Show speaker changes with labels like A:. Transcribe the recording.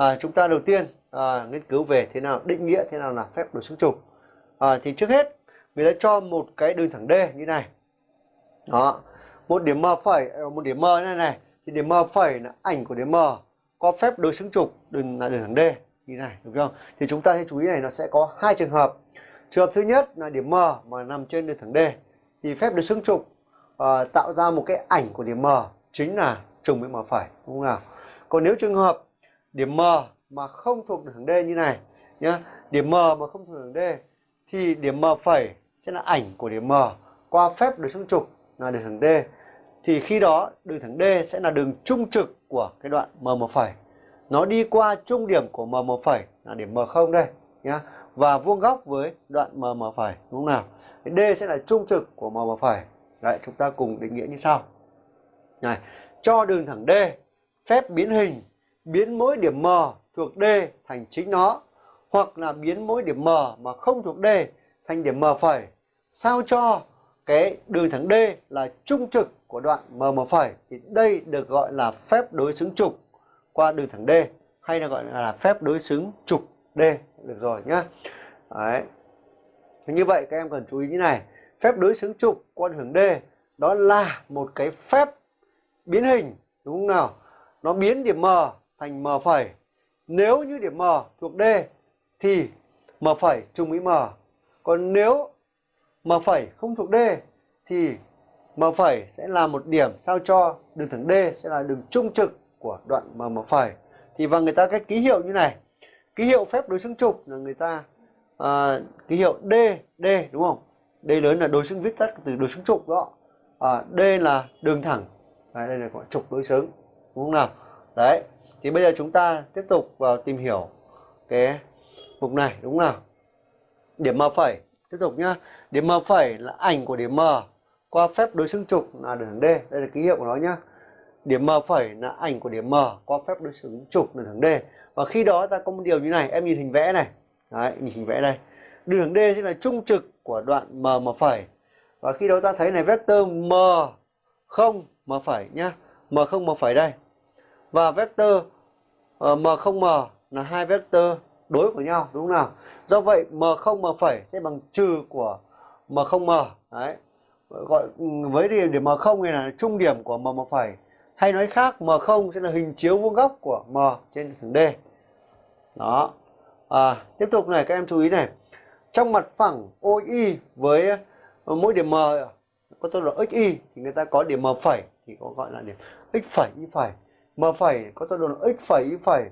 A: à, chúng ta đầu tiên à, nghiên cứu về thế nào định nghĩa thế nào là phép đối xứng trục à, thì trước hết người ta cho một cái đường thẳng D như này. Đó một điểm M phẩy à, một điểm M này này. Thì điểm M phẩy là ảnh của điểm M có phép đối xứng trục đường là đường thẳng D như này đúng không? Thì chúng ta hãy chú ý này nó sẽ có hai trường hợp. Trường hợp thứ nhất là điểm M mà nằm trên đường thẳng D. Thì phép đối xứng trục à, tạo ra một cái ảnh của điểm M chính là trùng với M phẩy đúng không nào? Còn nếu trường hợp điểm M mà không thuộc đường thẳng D như này nhá. Điểm M mà không thuộc đường D thì điểm M phẩy sẽ là ảnh của điểm M. Qua phép đối xứng trục là đường thẳng D. Thì khi đó, đường thẳng D sẽ là đường trung trực của cái đoạn M1 phẩy. Nó đi qua trung điểm của M1 phẩy là điểm M0 đây nhá. Và vuông góc với đoạn M phẩy, đúng không nào? D sẽ là trung trực của M phẩy. Đấy, chúng ta cùng định nghĩa như sau. Này, cho đường thẳng D phép biến hình biến mỗi điểm M thuộc D thành chính nó hoặc là biến mỗi điểm M mà không thuộc D thành điểm M phẩy sao cho cái đường thẳng D là trung trực của đoạn M M phẩy thì đây được gọi là phép đối xứng trục qua đường thẳng D hay là gọi là phép đối xứng trục D được rồi nhá. Đấy. Như vậy các em cần chú ý như này, phép đối xứng trục qua đường thẳng D đó là một cái phép biến hình đúng không nào? Nó biến điểm M thành M phẩy. Nếu như điểm M thuộc D thì M phẩy trùng với M. Còn nếu M phẩy không thuộc D thì M phẩy sẽ là một điểm sao cho đường thẳng D sẽ là đường trung trực của đoạn M M phẩy. Thì và người ta cái ký hiệu như này. Ký hiệu phép đối xứng trục là người ta à, ký hiệu D D đúng không? D lớn là đối xứng viết tắt từ đối xứng trục đó. À, D là đường thẳng. Đấy, đây là gọi trục đối xứng. Đúng không nào? Đấy. Thì bây giờ chúng ta tiếp tục vào tìm hiểu cái mục này đúng không nào? Điểm M phẩy tiếp tục nhá. Điểm M phẩy là ảnh của điểm M qua phép đối xứng trục là đường D. Đây là ký hiệu của nó nhá. Điểm M phẩy là ảnh của điểm M qua phép đối xứng trục là đường D. Và khi đó ta có một điều như này, em nhìn hình vẽ này. Đấy, nhìn hình vẽ đây. Đường D sẽ là trung trực của đoạn M M phẩy. Và khi đó ta thấy này vectơ M không M phẩy nhá. M không M phẩy đây. Và vectơ uh, ờ, M không M là hai vectơ đối của nhau đúng không nào? Do vậy M không M phẩy sẽ bằng trừ của M không M. Đấy. Gọi ừ, với điểm M không này là trung điểm của M M phẩy. Hay nói khác M không sẽ là hình chiếu vuông góc của M trên thẳng D. Đó. À, tiếp tục này các em chú ý này. Trong mặt phẳng OI với ờ, mỗi điểm M có tốc độ XY thì người ta có điểm M phẩy thì có gọi là điểm X phẩy Y phẩy. M phẩy có tọa độ X phẩy Y phẩy